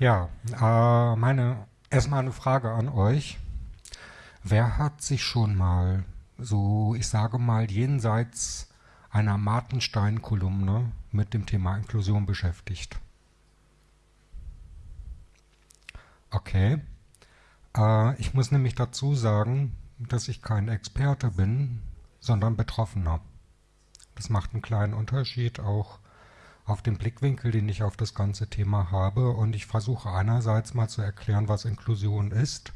Ja, äh, meine erstmal eine Frage an euch. Wer hat sich schon mal so, ich sage mal, jenseits einer Martenstein-Kolumne mit dem Thema Inklusion beschäftigt? Okay. Äh, ich muss nämlich dazu sagen, dass ich kein Experte bin, sondern Betroffener. Das macht einen kleinen Unterschied auch auf den Blickwinkel, den ich auf das ganze Thema habe. Und ich versuche einerseits mal zu erklären, was Inklusion ist,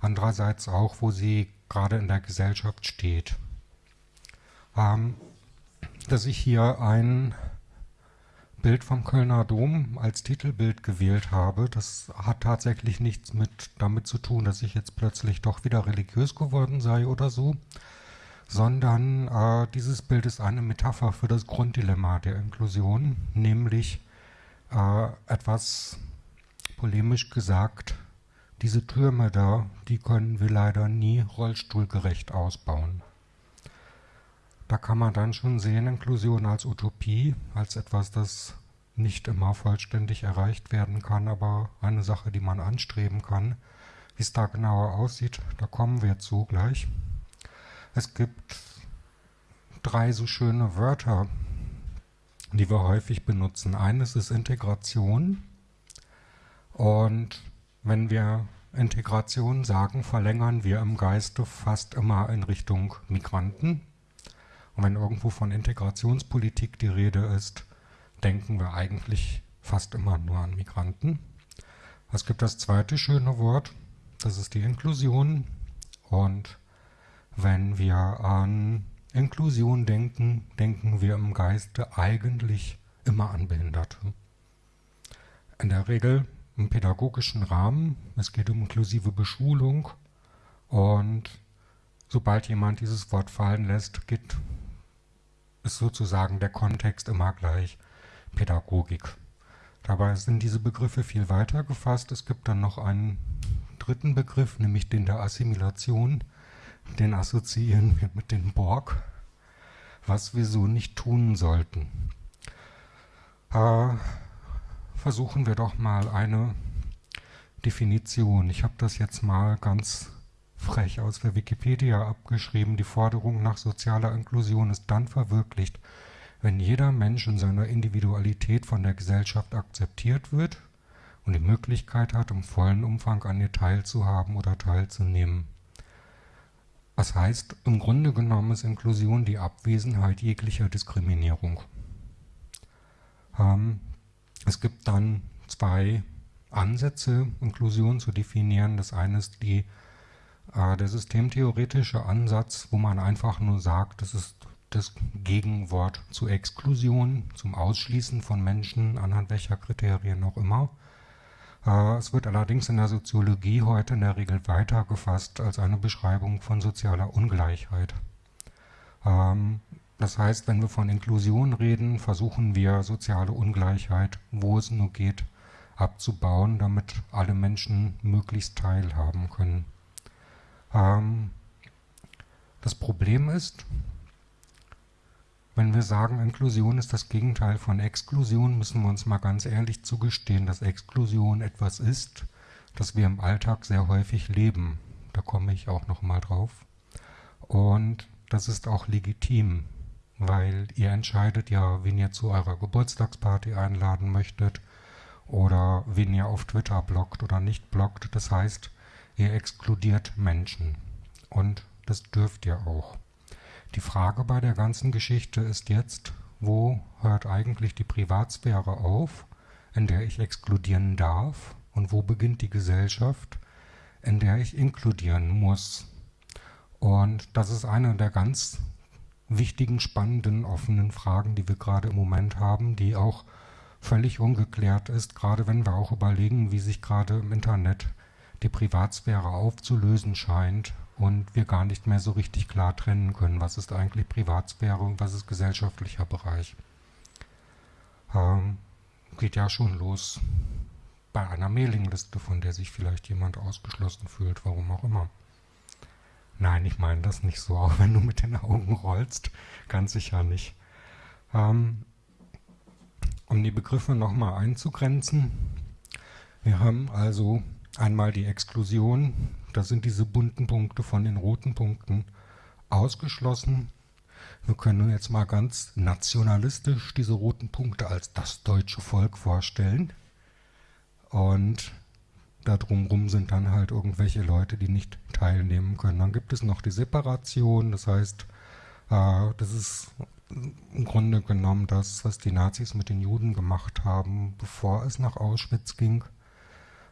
andererseits auch, wo sie gerade in der Gesellschaft steht. Ähm, dass ich hier ein Bild vom Kölner Dom als Titelbild gewählt habe, das hat tatsächlich nichts mit damit zu tun, dass ich jetzt plötzlich doch wieder religiös geworden sei oder so, sondern äh, dieses Bild ist eine Metapher für das Grunddilemma der Inklusion, nämlich äh, etwas polemisch gesagt, diese Türme da, die können wir leider nie rollstuhlgerecht ausbauen. Da kann man dann schon sehen, Inklusion als Utopie, als etwas, das nicht immer vollständig erreicht werden kann, aber eine Sache, die man anstreben kann. Wie es da genauer aussieht, da kommen wir zu gleich. Es gibt drei so schöne Wörter, die wir häufig benutzen. Eines ist Integration. Und wenn wir Integration sagen, verlängern wir im Geiste fast immer in Richtung Migranten. Und wenn irgendwo von Integrationspolitik die Rede ist, denken wir eigentlich fast immer nur an Migranten. Es gibt das zweite schöne Wort, das ist die Inklusion. Und wenn wir an Inklusion denken, denken wir im Geiste eigentlich immer an Behinderte. In der Regel im pädagogischen Rahmen. Es geht um inklusive Beschulung. Und sobald jemand dieses Wort fallen lässt, geht ist sozusagen der Kontext immer gleich Pädagogik. Dabei sind diese Begriffe viel weiter gefasst. Es gibt dann noch einen dritten Begriff, nämlich den der Assimilation. Den assoziieren wir mit den Borg, was wir so nicht tun sollten. Äh, versuchen wir doch mal eine Definition. Ich habe das jetzt mal ganz frech aus der Wikipedia abgeschrieben, die Forderung nach sozialer Inklusion ist dann verwirklicht, wenn jeder Mensch in seiner Individualität von der Gesellschaft akzeptiert wird und die Möglichkeit hat, im vollen Umfang an ihr teilzuhaben oder teilzunehmen. Das heißt, im Grunde genommen ist Inklusion die Abwesenheit jeglicher Diskriminierung. Ähm, es gibt dann zwei Ansätze, Inklusion zu definieren. Das eine ist die äh, der systemtheoretische Ansatz, wo man einfach nur sagt, das ist das Gegenwort zu Exklusion, zum Ausschließen von Menschen, anhand welcher Kriterien auch immer. Äh, es wird allerdings in der Soziologie heute in der Regel weiter gefasst als eine Beschreibung von sozialer Ungleichheit. Ähm, das heißt, wenn wir von Inklusion reden, versuchen wir soziale Ungleichheit, wo es nur geht, abzubauen, damit alle Menschen möglichst teilhaben können. Ähm, das Problem ist, wenn wir sagen, Inklusion ist das Gegenteil von Exklusion, müssen wir uns mal ganz ehrlich zugestehen, dass Exklusion etwas ist, das wir im Alltag sehr häufig leben. Da komme ich auch noch mal drauf. Und das ist auch legitim, weil ihr entscheidet ja, wen ihr zu eurer Geburtstagsparty einladen möchtet oder wen ihr auf Twitter blockt oder nicht blockt. Das heißt, Ihr exkludiert Menschen. Und das dürft ihr auch. Die Frage bei der ganzen Geschichte ist jetzt, wo hört eigentlich die Privatsphäre auf, in der ich exkludieren darf, und wo beginnt die Gesellschaft, in der ich inkludieren muss. Und das ist eine der ganz wichtigen, spannenden, offenen Fragen, die wir gerade im Moment haben, die auch völlig ungeklärt ist, gerade wenn wir auch überlegen, wie sich gerade im Internet die Privatsphäre aufzulösen scheint und wir gar nicht mehr so richtig klar trennen können, was ist eigentlich Privatsphäre und was ist gesellschaftlicher Bereich. Ähm, geht ja schon los bei einer Mailingliste, von der sich vielleicht jemand ausgeschlossen fühlt, warum auch immer. Nein, ich meine das nicht so, auch wenn du mit den Augen rollst, ganz sicher nicht. Ähm, um die Begriffe nochmal einzugrenzen, Wir haben also einmal die Exklusion, da sind diese bunten Punkte von den roten Punkten ausgeschlossen. Wir können jetzt mal ganz nationalistisch diese roten Punkte als das deutsche Volk vorstellen. Und da drumherum sind dann halt irgendwelche Leute, die nicht teilnehmen können. Dann gibt es noch die Separation, das heißt, äh, das ist im Grunde genommen das, was die Nazis mit den Juden gemacht haben, bevor es nach Auschwitz ging.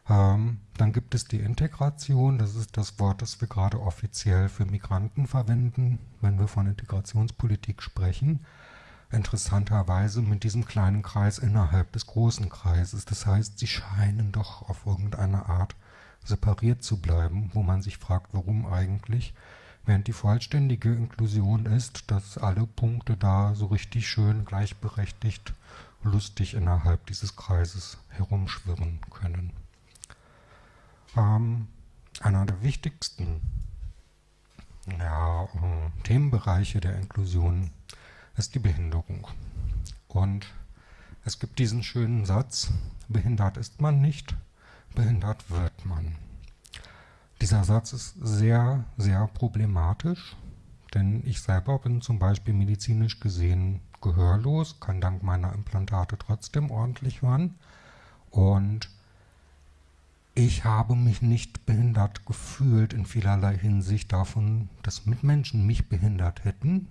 Ähm, dann gibt es die Integration, das ist das Wort, das wir gerade offiziell für Migranten verwenden, wenn wir von Integrationspolitik sprechen. Interessanterweise mit diesem kleinen Kreis innerhalb des großen Kreises. Das heißt, sie scheinen doch auf irgendeine Art separiert zu bleiben, wo man sich fragt, warum eigentlich. Während die vollständige Inklusion ist, dass alle Punkte da so richtig schön gleichberechtigt, lustig innerhalb dieses Kreises herumschwirren können. Ähm, einer der wichtigsten ja, äh, Themenbereiche der Inklusion ist die Behinderung. Und es gibt diesen schönen Satz, behindert ist man nicht, behindert wird man. Dieser Satz ist sehr, sehr problematisch, denn ich selber bin zum Beispiel medizinisch gesehen gehörlos, kann dank meiner Implantate trotzdem ordentlich hören. Und ich habe mich nicht behindert gefühlt in vielerlei Hinsicht davon, dass Mitmenschen mich behindert hätten,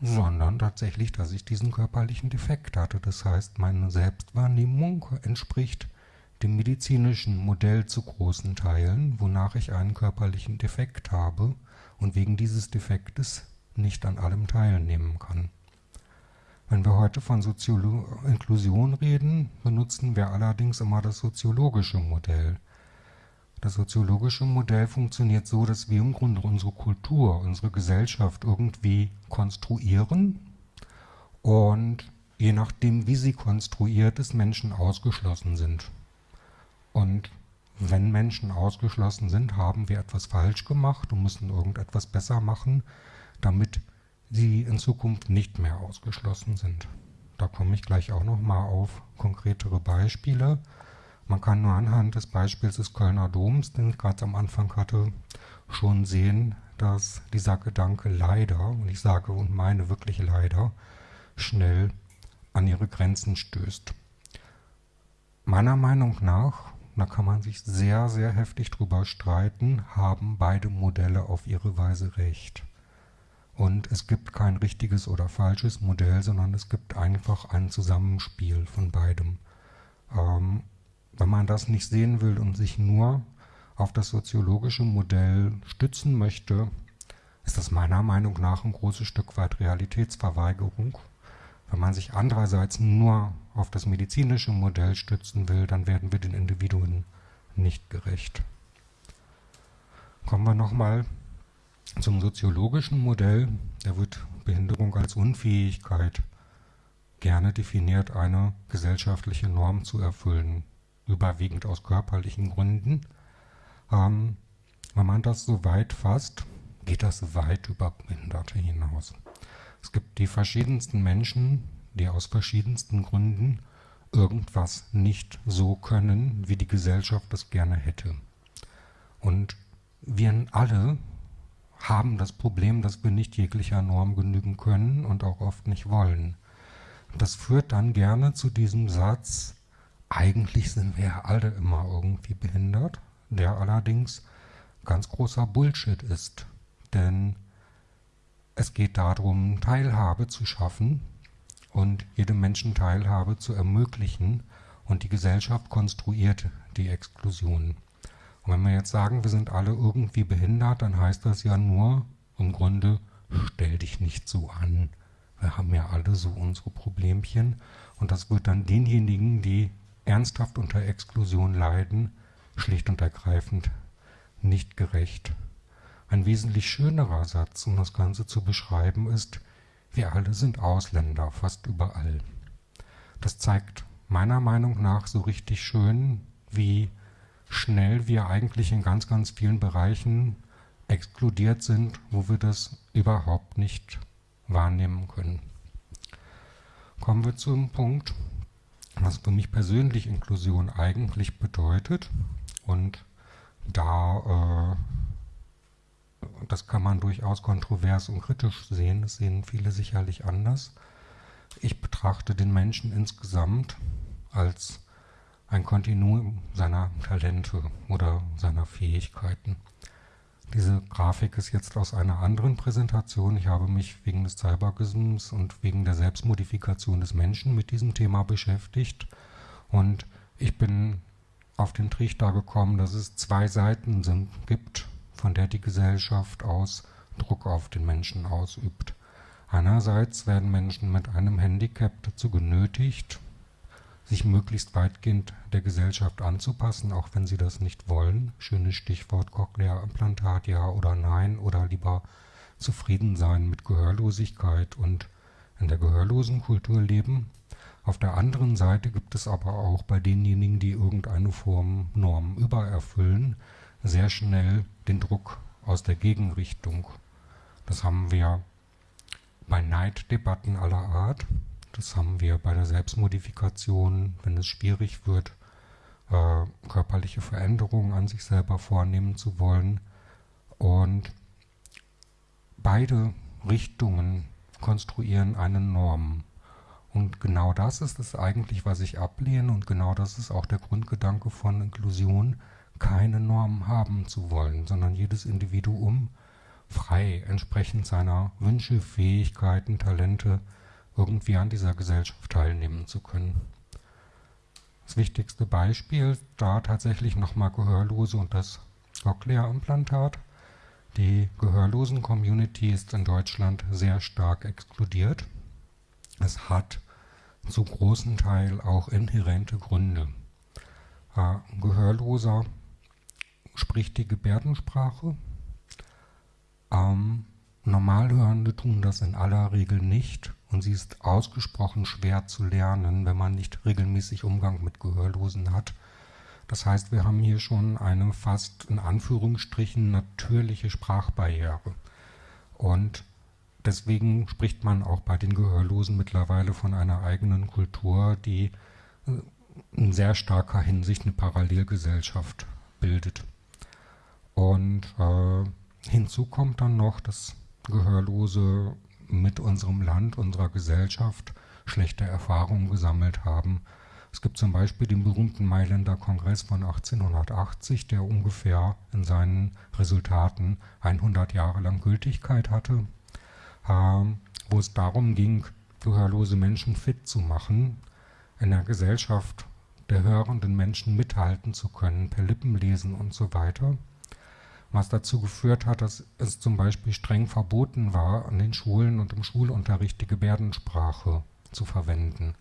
sondern tatsächlich, dass ich diesen körperlichen Defekt hatte. Das heißt, meine Selbstwahrnehmung entspricht dem medizinischen Modell zu großen Teilen, wonach ich einen körperlichen Defekt habe und wegen dieses Defektes nicht an allem teilnehmen kann. Wenn wir heute von Soziolo Inklusion reden, benutzen wir allerdings immer das soziologische Modell. Das soziologische Modell funktioniert so, dass wir im Grunde unsere Kultur, unsere Gesellschaft irgendwie konstruieren und je nachdem, wie sie konstruiert ist, Menschen ausgeschlossen sind. Und wenn Menschen ausgeschlossen sind, haben wir etwas falsch gemacht und müssen irgendetwas besser machen, damit sie in Zukunft nicht mehr ausgeschlossen sind. Da komme ich gleich auch nochmal auf konkretere Beispiele. Man kann nur anhand des Beispiels des Kölner Doms, den ich gerade am Anfang hatte, schon sehen, dass dieser Gedanke leider, und ich sage und meine wirklich leider, schnell an ihre Grenzen stößt. Meiner Meinung nach da kann man sich sehr, sehr heftig drüber streiten, haben beide Modelle auf ihre Weise recht. Und es gibt kein richtiges oder falsches Modell, sondern es gibt einfach ein Zusammenspiel von beidem. Ähm, wenn man das nicht sehen will und sich nur auf das soziologische Modell stützen möchte, ist das meiner Meinung nach ein großes Stück weit Realitätsverweigerung. Wenn man sich andererseits nur auf das medizinische Modell stützen will, dann werden wir den Individuen nicht gerecht. Kommen wir nochmal zum soziologischen Modell. Da wird Behinderung als Unfähigkeit gerne definiert, eine gesellschaftliche Norm zu erfüllen, überwiegend aus körperlichen Gründen. Ähm, wenn man das so weit fasst, geht das weit über Behinderte hinaus. Es gibt die verschiedensten Menschen, die aus verschiedensten Gründen irgendwas nicht so können, wie die Gesellschaft das gerne hätte. Und wir alle haben das Problem, dass wir nicht jeglicher Norm genügen können und auch oft nicht wollen. Das führt dann gerne zu diesem Satz, eigentlich sind wir ja alle immer irgendwie behindert, der allerdings ganz großer Bullshit ist. Denn es geht darum, Teilhabe zu schaffen und jedem Menschen Teilhabe zu ermöglichen und die Gesellschaft konstruiert die Exklusion. Und wenn wir jetzt sagen, wir sind alle irgendwie behindert, dann heißt das ja nur im Grunde, stell dich nicht so an. Wir haben ja alle so unsere Problemchen und das wird dann denjenigen, die ernsthaft unter Exklusion leiden, schlicht und ergreifend nicht gerecht. Ein wesentlich schönerer Satz, um das Ganze zu beschreiben, ist, wir alle sind Ausländer, fast überall. Das zeigt meiner Meinung nach so richtig schön, wie schnell wir eigentlich in ganz, ganz vielen Bereichen exkludiert sind, wo wir das überhaupt nicht wahrnehmen können. Kommen wir zum Punkt, was für mich persönlich Inklusion eigentlich bedeutet. Und da, äh, das kann man durchaus kontrovers und kritisch sehen, das sehen viele sicherlich anders. Ich betrachte den Menschen insgesamt als ein Kontinuum seiner Talente oder seiner Fähigkeiten. Diese Grafik ist jetzt aus einer anderen Präsentation. Ich habe mich wegen des Cybergisms und wegen der Selbstmodifikation des Menschen mit diesem Thema beschäftigt. Und ich bin auf den Trichter gekommen, dass es zwei Seiten sind, gibt, von der die Gesellschaft aus Druck auf den Menschen ausübt. Einerseits werden Menschen mit einem Handicap dazu genötigt, sich möglichst weitgehend der Gesellschaft anzupassen, auch wenn sie das nicht wollen. Schönes Stichwort Cochlea-Implantat, ja oder nein, oder lieber zufrieden sein mit Gehörlosigkeit und in der gehörlosen Kultur leben. Auf der anderen Seite gibt es aber auch bei denjenigen, die irgendeine Form Norm übererfüllen, sehr schnell den Druck aus der Gegenrichtung. Das haben wir bei Neiddebatten aller Art. Das haben wir bei der Selbstmodifikation, wenn es schwierig wird, äh, körperliche Veränderungen an sich selber vornehmen zu wollen. Und beide Richtungen konstruieren eine Norm. Und genau das ist es eigentlich, was ich ablehne und genau das ist auch der Grundgedanke von Inklusion, keine Norm haben zu wollen, sondern jedes Individuum frei entsprechend seiner Wünsche, Fähigkeiten, Talente irgendwie an dieser Gesellschaft teilnehmen zu können. Das wichtigste Beispiel da tatsächlich nochmal Gehörlose und das Cochlea-Implantat. Die Gehörlosen-Community ist in Deutschland sehr stark exkludiert. Es hat zu großen Teil auch inhärente Gründe. Ein Gehörloser spricht die Gebärdensprache. Ähm, Normalhörende tun das in aller Regel nicht und sie ist ausgesprochen schwer zu lernen, wenn man nicht regelmäßig Umgang mit Gehörlosen hat. Das heißt, wir haben hier schon eine fast in Anführungsstrichen natürliche Sprachbarriere. Und deswegen spricht man auch bei den Gehörlosen mittlerweile von einer eigenen Kultur, die äh, in sehr starker Hinsicht eine Parallelgesellschaft bildet. Und äh, hinzu kommt dann noch, dass Gehörlose mit unserem Land, unserer Gesellschaft schlechte Erfahrungen gesammelt haben. Es gibt zum Beispiel den berühmten Mailänder Kongress von 1880, der ungefähr in seinen Resultaten 100 Jahre lang Gültigkeit hatte, ähm, wo es darum ging, gehörlose Menschen fit zu machen, in der Gesellschaft der hörenden Menschen mithalten zu können, per Lippenlesen und so weiter was dazu geführt hat, dass es zum Beispiel streng verboten war, an den Schulen und im Schulunterricht die Gebärdensprache zu verwenden.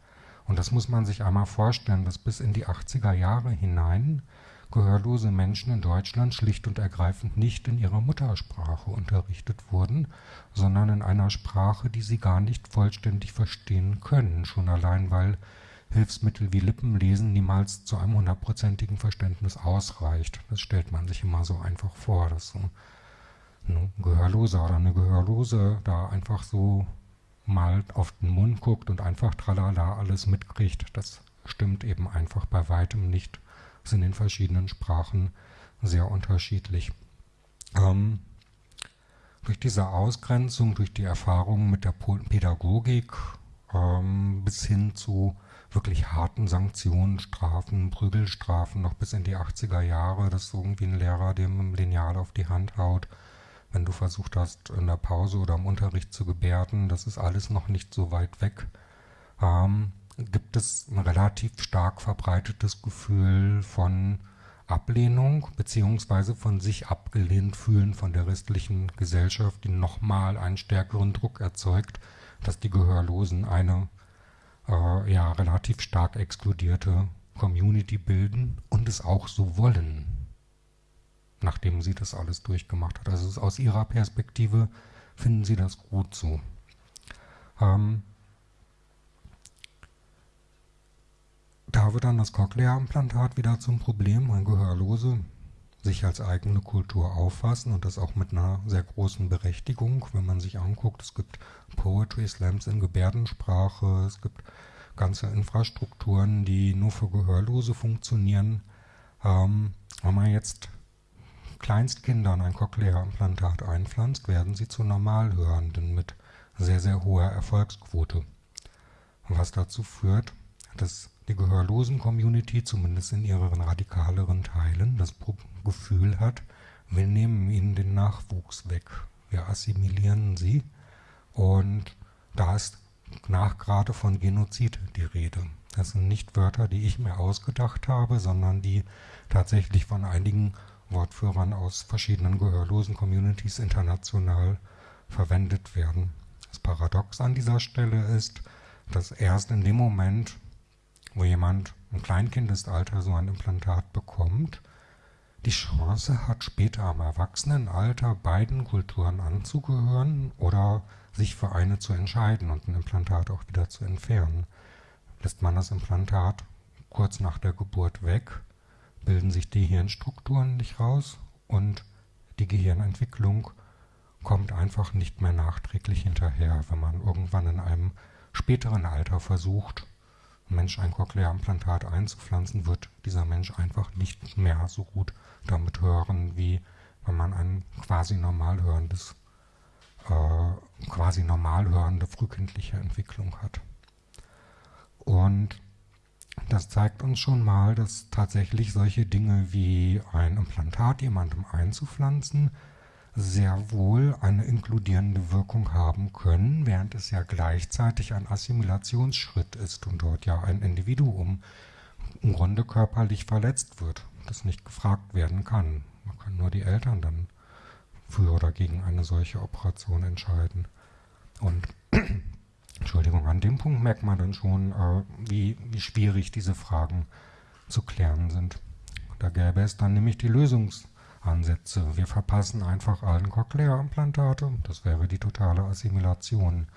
Und das muss man sich einmal vorstellen, dass bis in die 80er Jahre hinein gehörlose Menschen in Deutschland schlicht und ergreifend nicht in ihrer Muttersprache unterrichtet wurden, sondern in einer Sprache, die sie gar nicht vollständig verstehen können, schon allein weil Hilfsmittel wie Lippenlesen niemals zu einem hundertprozentigen Verständnis ausreicht. Das stellt man sich immer so einfach vor, dass so ein Gehörloser oder eine Gehörlose da einfach so mal auf den Mund guckt und einfach tralala alles mitkriegt. Das stimmt eben einfach bei weitem nicht. Das ist in den verschiedenen Sprachen sehr unterschiedlich. Ähm, durch diese Ausgrenzung, durch die Erfahrungen mit der Pädagogik ähm, bis hin zu wirklich harten Sanktionen, Strafen, Prügelstrafen, noch bis in die 80er Jahre, dass irgendwie ein Lehrer dem Lineal auf die Hand haut, wenn du versucht hast, in der Pause oder im Unterricht zu gebärden, das ist alles noch nicht so weit weg. Ähm, gibt es ein relativ stark verbreitetes Gefühl von Ablehnung beziehungsweise von sich abgelehnt fühlen von der restlichen Gesellschaft, die nochmal einen stärkeren Druck erzeugt, dass die Gehörlosen eine äh, ja, relativ stark exkludierte Community bilden und es auch so wollen, nachdem sie das alles durchgemacht hat. Also aus ihrer Perspektive finden sie das gut so. Ähm, da wird dann das Cochlea-Implantat wieder zum Problem, ein Gehörlose sich als eigene Kultur auffassen und das auch mit einer sehr großen Berechtigung, wenn man sich anguckt, es gibt Poetry Slams in Gebärdensprache, es gibt ganze Infrastrukturen, die nur für Gehörlose funktionieren. Ähm, wenn man jetzt Kleinstkindern ein Cochlea-Implantat einpflanzt, werden sie zu Normalhörenden mit sehr, sehr hoher Erfolgsquote. Was dazu führt, dass die Gehörlosen-Community, zumindest in ihren radikaleren Teilen, das Gefühl hat, wir nehmen ihnen den Nachwuchs weg, wir assimilieren sie und da ist nach gerade von Genozid die Rede. Das sind nicht Wörter, die ich mir ausgedacht habe, sondern die tatsächlich von einigen Wortführern aus verschiedenen gehörlosen Communities international verwendet werden. Das Paradox an dieser Stelle ist, dass erst in dem Moment, wo jemand im Kleinkindestalter so ein Implantat bekommt, die Chance hat, später am Erwachsenenalter beiden Kulturen anzugehören oder sich für eine zu entscheiden und ein Implantat auch wieder zu entfernen. Lässt man das Implantat kurz nach der Geburt weg, bilden sich die Hirnstrukturen nicht raus und die Gehirnentwicklung kommt einfach nicht mehr nachträglich hinterher, wenn man irgendwann in einem späteren Alter versucht, Mensch ein Cochlea-Implantat einzupflanzen, wird dieser Mensch einfach nicht mehr so gut damit hören, wie wenn man ein quasi normal hörendes, äh, quasi normal hörende frühkindliche Entwicklung hat. Und das zeigt uns schon mal, dass tatsächlich solche Dinge wie ein Implantat jemandem einzupflanzen sehr wohl eine inkludierende Wirkung haben können, während es ja gleichzeitig ein Assimilationsschritt ist und dort ja ein Individuum im Grunde körperlich verletzt wird, das nicht gefragt werden kann. Man kann nur die Eltern dann für oder gegen eine solche Operation entscheiden. Und Entschuldigung, an dem Punkt merkt man dann schon, äh, wie, wie schwierig diese Fragen zu klären sind. Da gäbe es dann nämlich die Lösungsansätze. Wir verpassen einfach allen Cochlea-Implantate, das wäre die totale Assimilation.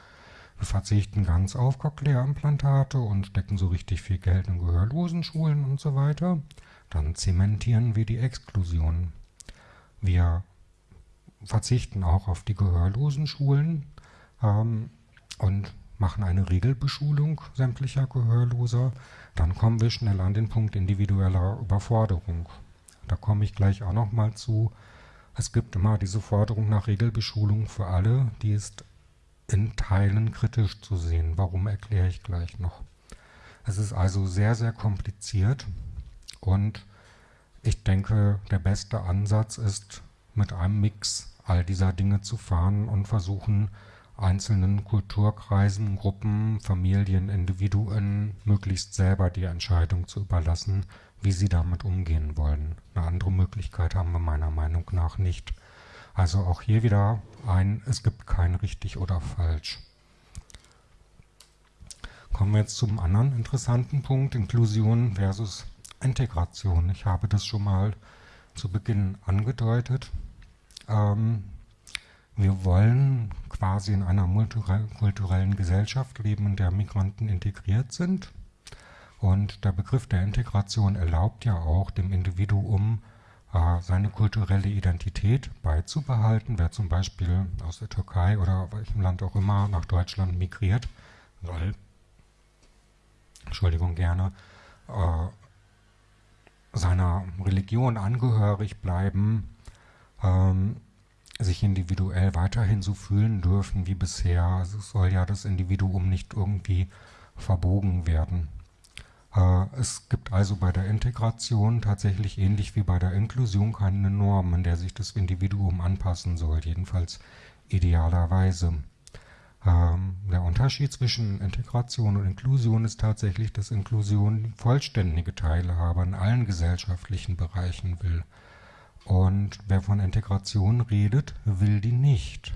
Wir verzichten ganz auf Cochlea-Implantate und stecken so richtig viel Geld in gehörlosen Schulen und so weiter. Dann zementieren wir die Exklusion. Wir verzichten auch auf die gehörlosen Schulen ähm, und machen eine Regelbeschulung sämtlicher Gehörloser, dann kommen wir schnell an den Punkt individueller Überforderung. Da komme ich gleich auch nochmal zu. Es gibt immer diese Forderung nach Regelbeschulung für alle, die ist in Teilen kritisch zu sehen. Warum erkläre ich gleich noch. Es ist also sehr, sehr kompliziert und ich denke, der beste Ansatz ist, mit einem Mix all dieser Dinge zu fahren und versuchen, einzelnen Kulturkreisen, Gruppen, Familien, Individuen möglichst selber die Entscheidung zu überlassen, wie sie damit umgehen wollen. Eine andere Möglichkeit haben wir meiner Meinung nach nicht. Also auch hier wieder ein, es gibt kein richtig oder falsch. Kommen wir jetzt zum anderen interessanten Punkt, Inklusion versus Integration. Ich habe das schon mal zu Beginn angedeutet. Ähm, wir wollen quasi in einer multikulturellen Gesellschaft leben, in der Migranten integriert sind. Und der Begriff der Integration erlaubt ja auch dem Individuum, äh, seine kulturelle Identität beizubehalten. Wer zum Beispiel aus der Türkei oder welchem Land auch immer nach Deutschland migriert, soll, Entschuldigung gerne, äh, seiner Religion angehörig bleiben, ähm, sich individuell weiterhin so fühlen dürfen wie bisher. Also es soll ja das Individuum nicht irgendwie verbogen werden. Äh, es gibt also bei der Integration tatsächlich ähnlich wie bei der Inklusion keine Norm, an der sich das Individuum anpassen soll, jedenfalls idealerweise. Ähm, der Unterschied zwischen Integration und Inklusion ist tatsächlich, dass Inklusion vollständige Teilhabe in allen gesellschaftlichen Bereichen will. Und wer von Integration redet, will die nicht.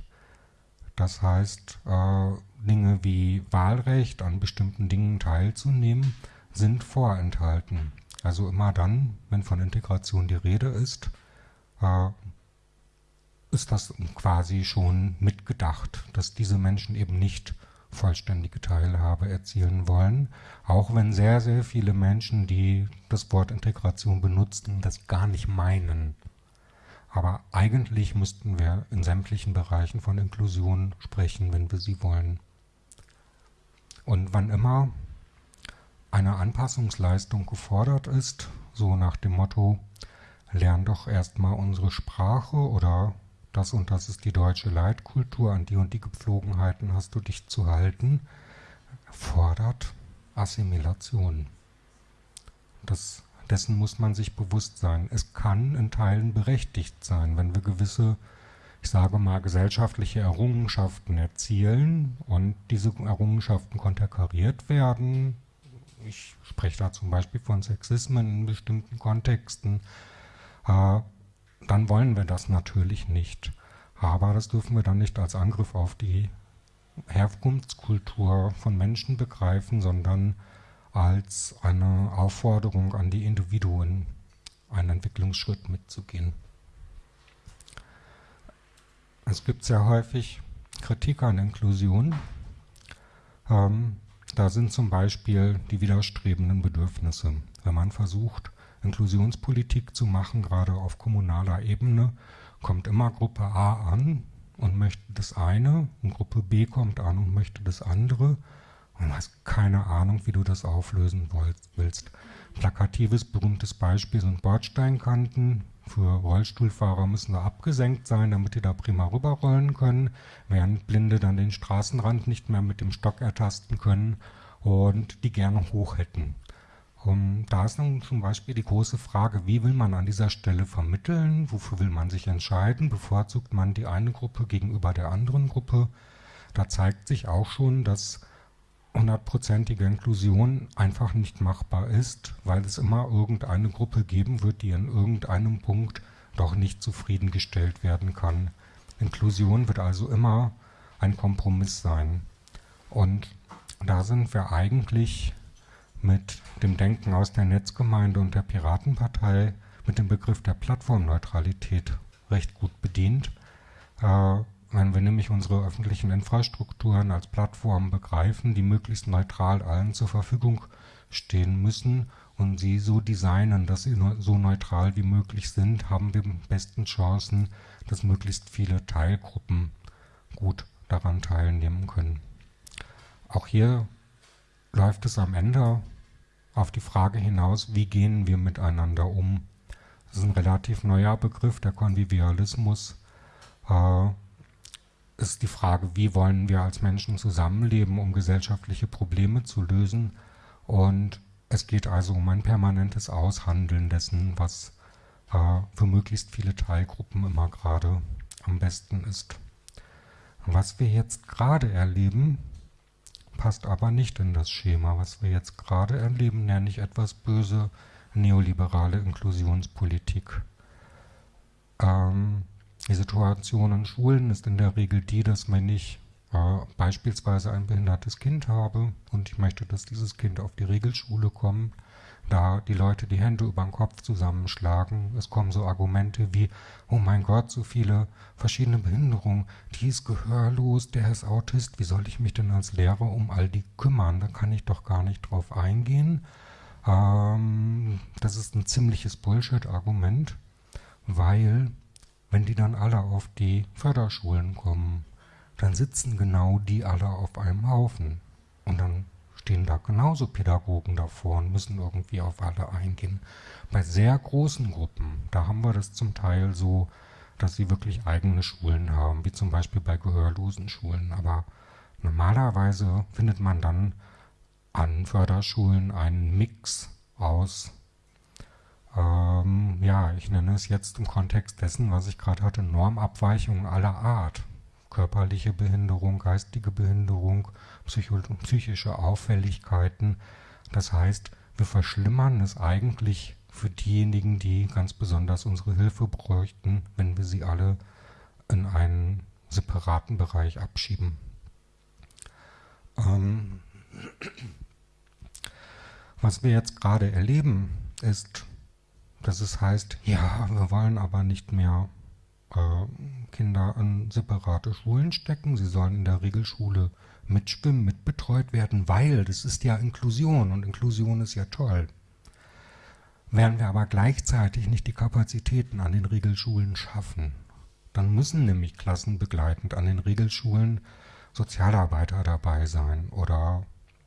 Das heißt, äh, Dinge wie Wahlrecht, an bestimmten Dingen teilzunehmen, sind vorenthalten. Also immer dann, wenn von Integration die Rede ist, äh, ist das quasi schon mitgedacht, dass diese Menschen eben nicht vollständige Teilhabe erzielen wollen, auch wenn sehr, sehr viele Menschen, die das Wort Integration benutzen, das gar nicht meinen. Aber eigentlich müssten wir in sämtlichen Bereichen von Inklusion sprechen, wenn wir sie wollen. Und wann immer eine Anpassungsleistung gefordert ist, so nach dem Motto, lern doch erstmal unsere Sprache oder das und das ist die deutsche Leitkultur, an die und die Gepflogenheiten hast du dich zu halten, fordert Assimilation. Das, dessen muss man sich bewusst sein. Es kann in Teilen berechtigt sein, wenn wir gewisse, ich sage mal, gesellschaftliche Errungenschaften erzielen und diese Errungenschaften konterkariert werden. Ich spreche da zum Beispiel von Sexismen in bestimmten Kontexten. Äh, dann wollen wir das natürlich nicht. Aber das dürfen wir dann nicht als Angriff auf die Herkunftskultur von Menschen begreifen, sondern als eine Aufforderung an die Individuen, einen Entwicklungsschritt mitzugehen. Es gibt sehr häufig Kritik an Inklusion. Ähm, da sind zum Beispiel die widerstrebenden Bedürfnisse. Wenn man versucht, Inklusionspolitik zu machen, gerade auf kommunaler Ebene, kommt immer Gruppe A an und möchte das eine und Gruppe B kommt an und möchte das andere und hast keine Ahnung, wie du das auflösen willst. Plakatives, berühmtes Beispiel sind Bordsteinkanten. Für Rollstuhlfahrer müssen da abgesenkt sein, damit die da prima rüberrollen können, während Blinde dann den Straßenrand nicht mehr mit dem Stock ertasten können und die gerne hoch hätten. Um, da ist dann zum Beispiel die große Frage, wie will man an dieser Stelle vermitteln, wofür will man sich entscheiden, bevorzugt man die eine Gruppe gegenüber der anderen Gruppe. Da zeigt sich auch schon, dass hundertprozentige Inklusion einfach nicht machbar ist, weil es immer irgendeine Gruppe geben wird, die in irgendeinem Punkt doch nicht zufriedengestellt werden kann. Inklusion wird also immer ein Kompromiss sein. Und da sind wir eigentlich mit dem Denken aus der Netzgemeinde und der Piratenpartei mit dem Begriff der Plattformneutralität recht gut bedient. Äh, wenn wir nämlich unsere öffentlichen Infrastrukturen als Plattformen begreifen, die möglichst neutral allen zur Verfügung stehen müssen und sie so designen, dass sie so neutral wie möglich sind, haben wir besten Chancen, dass möglichst viele Teilgruppen gut daran teilnehmen können. Auch hier läuft es am Ende auf die Frage hinaus, wie gehen wir miteinander um. Das ist ein relativ neuer Begriff, der Konvivialismus. Äh, ist die Frage, wie wollen wir als Menschen zusammenleben, um gesellschaftliche Probleme zu lösen. Und es geht also um ein permanentes Aushandeln dessen, was äh, für möglichst viele Teilgruppen immer gerade am besten ist. Was wir jetzt gerade erleben, passt aber nicht in das Schema. Was wir jetzt gerade erleben, nenne ich etwas böse neoliberale Inklusionspolitik. Ähm, die Situation in Schulen ist in der Regel die, dass wenn ich äh, beispielsweise ein behindertes Kind habe und ich möchte, dass dieses Kind auf die Regelschule kommt, da die Leute die Hände über den Kopf zusammenschlagen. Es kommen so Argumente wie, oh mein Gott, so viele verschiedene Behinderungen, die ist gehörlos, der ist Autist, wie soll ich mich denn als Lehrer um all die kümmern? Da kann ich doch gar nicht drauf eingehen. Ähm, das ist ein ziemliches Bullshit-Argument, weil wenn die dann alle auf die Förderschulen kommen, dann sitzen genau die alle auf einem Haufen. Und dann stehen da genauso Pädagogen davor und müssen irgendwie auf alle eingehen. Bei sehr großen Gruppen, da haben wir das zum Teil so, dass sie wirklich eigene Schulen haben, wie zum Beispiel bei gehörlosen Schulen. Aber normalerweise findet man dann an Förderschulen einen Mix aus, ähm, ja, ich nenne es jetzt im Kontext dessen, was ich gerade hatte, Normabweichungen aller Art körperliche Behinderung, geistige Behinderung, psychische Auffälligkeiten. Das heißt, wir verschlimmern es eigentlich für diejenigen, die ganz besonders unsere Hilfe bräuchten, wenn wir sie alle in einen separaten Bereich abschieben. Ähm, was wir jetzt gerade erleben, ist, dass es heißt, ja, wir wollen aber nicht mehr äh, Kinder an separate Schulen stecken. Sie sollen in der Regelschule mitschwimmen, mitbetreut werden, weil das ist ja Inklusion und Inklusion ist ja toll. Werden wir aber gleichzeitig nicht die Kapazitäten an den Regelschulen schaffen, dann müssen nämlich klassenbegleitend an den Regelschulen Sozialarbeiter dabei sein oder